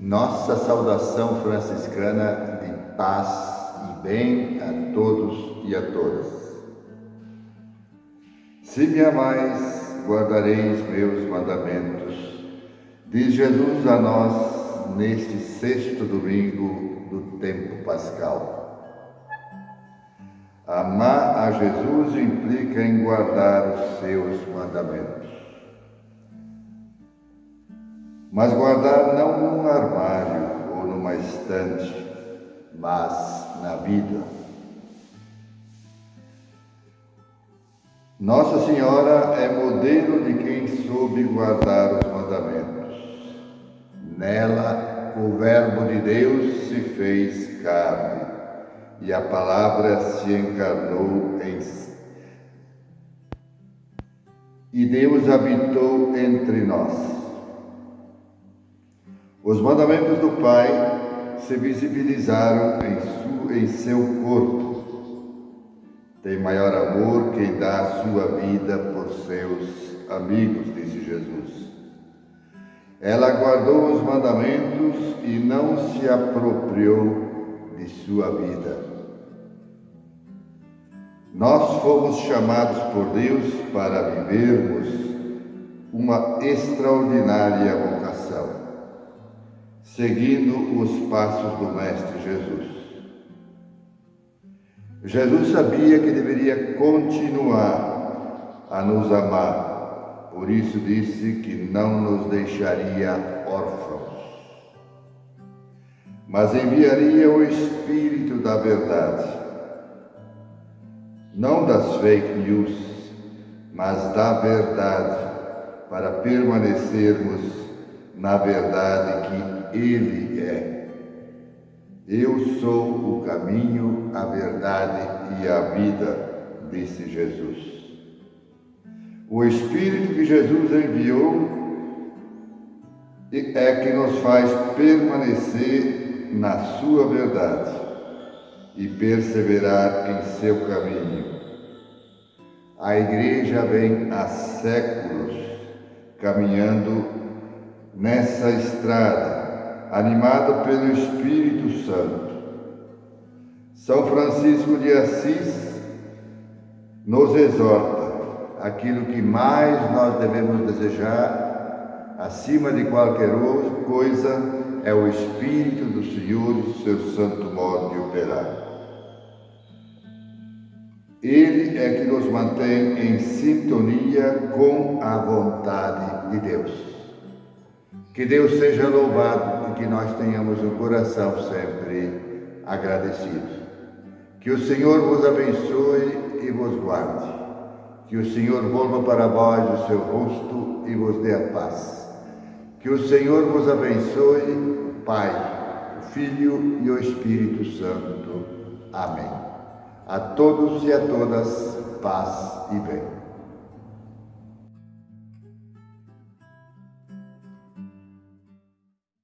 Nossa saudação franciscana de paz e bem a todos e a todas. Se me amais, guardareis meus mandamentos, diz Jesus a nós neste sexto domingo do tempo pascal. Amar a Jesus implica em guardar os seus mandamentos. Mas guardar não num armário ou numa estante, mas na vida. Nossa Senhora é modelo de quem soube guardar os mandamentos. Nela, o Verbo de Deus se fez carne e a palavra se encarnou em e Deus habitou entre nós. Os mandamentos do Pai se visibilizaram em, seu corpo. Tem maior amor quem dá a sua vida por seus amigos, disse Jesus. Ela guardou os mandamentos e não se apropriou de sua vida. Nós fomos chamados por Deus para vivermos uma extraordinária seguindo os passos do Mestre Jesus. Jesus sabia que deveria continuar a nos amar, por isso disse que não nos deixaria órfãos, mas enviaria o Espírito da Verdade não das fake news, mas da verdade, para permanecermos na verdade que Ele é. Eu sou o caminho, a verdade e a vida, disse Jesus. O Espírito que Jesus enviou é que nos faz permanecer na Sua verdade e perseverar em seu caminho. A Igreja vem há séculos caminhando nessa estrada, animada pelo Espírito Santo. São Francisco de Assis nos exorta aquilo que mais nós devemos desejar, acima de qualquer coisa, é o Espírito do Senhor e seu santo modo de operar. Ele é que nos mantém em sintonia com a vontade de Deus. Que Deus seja louvado que nós tenhamos um coração sempre agradecido. Que o Senhor vos abençoe e vos guarde. Que o Senhor volva para vós o seu rosto e vos dê a paz. Que o Senhor vos abençoe, Pai, Filho e o Espírito Santo. Amém. A todos e a todas, paz e bem.